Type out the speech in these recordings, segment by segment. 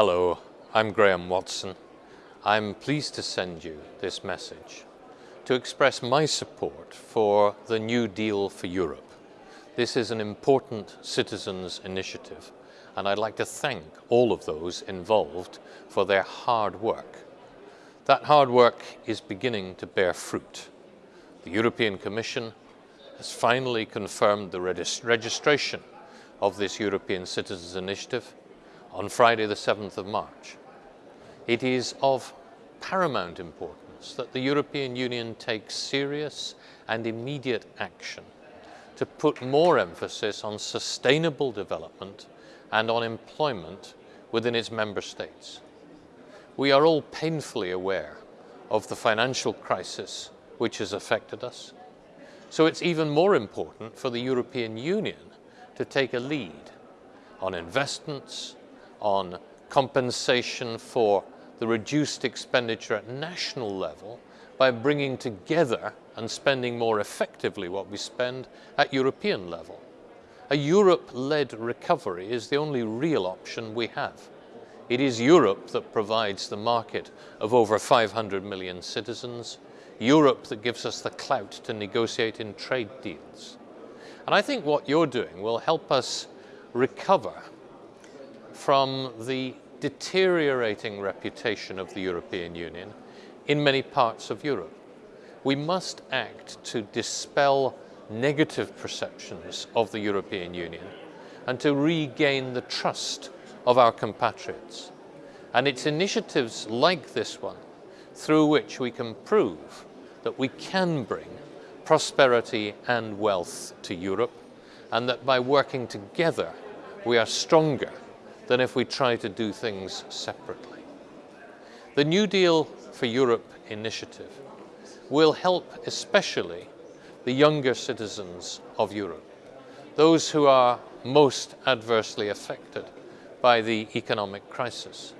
Hello, I'm Graham Watson. I'm pleased to send you this message to express my support for the New Deal for Europe. This is an important citizens' initiative and I'd like to thank all of those involved for their hard work. That hard work is beginning to bear fruit. The European Commission has finally confirmed the regist registration of this European Citizens Initiative on Friday the 7th of March. It is of paramount importance that the European Union takes serious and immediate action to put more emphasis on sustainable development and on employment within its member states. We are all painfully aware of the financial crisis which has affected us, so it's even more important for the European Union to take a lead on investments, on compensation for the reduced expenditure at national level by bringing together and spending more effectively what we spend at European level. A Europe-led recovery is the only real option we have. It is Europe that provides the market of over 500 million citizens, Europe that gives us the clout to negotiate in trade deals. And I think what you're doing will help us recover from the deteriorating reputation of the European Union in many parts of Europe. We must act to dispel negative perceptions of the European Union and to regain the trust of our compatriots. And it's initiatives like this one through which we can prove that we can bring prosperity and wealth to Europe and that by working together we are stronger than if we try to do things separately. The New Deal for Europe initiative will help especially the younger citizens of Europe, those who are most adversely affected by the economic crisis.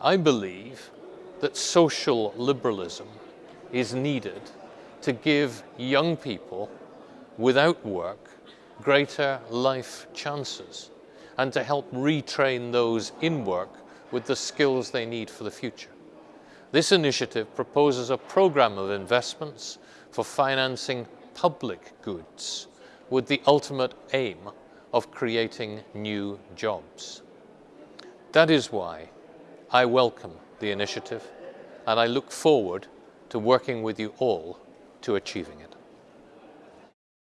I believe that social liberalism is needed to give young people without work greater life chances and to help retrain those in work with the skills they need for the future. This initiative proposes a program of investments for financing public goods with the ultimate aim of creating new jobs. That is why I welcome the initiative and I look forward to working with you all to achieving it.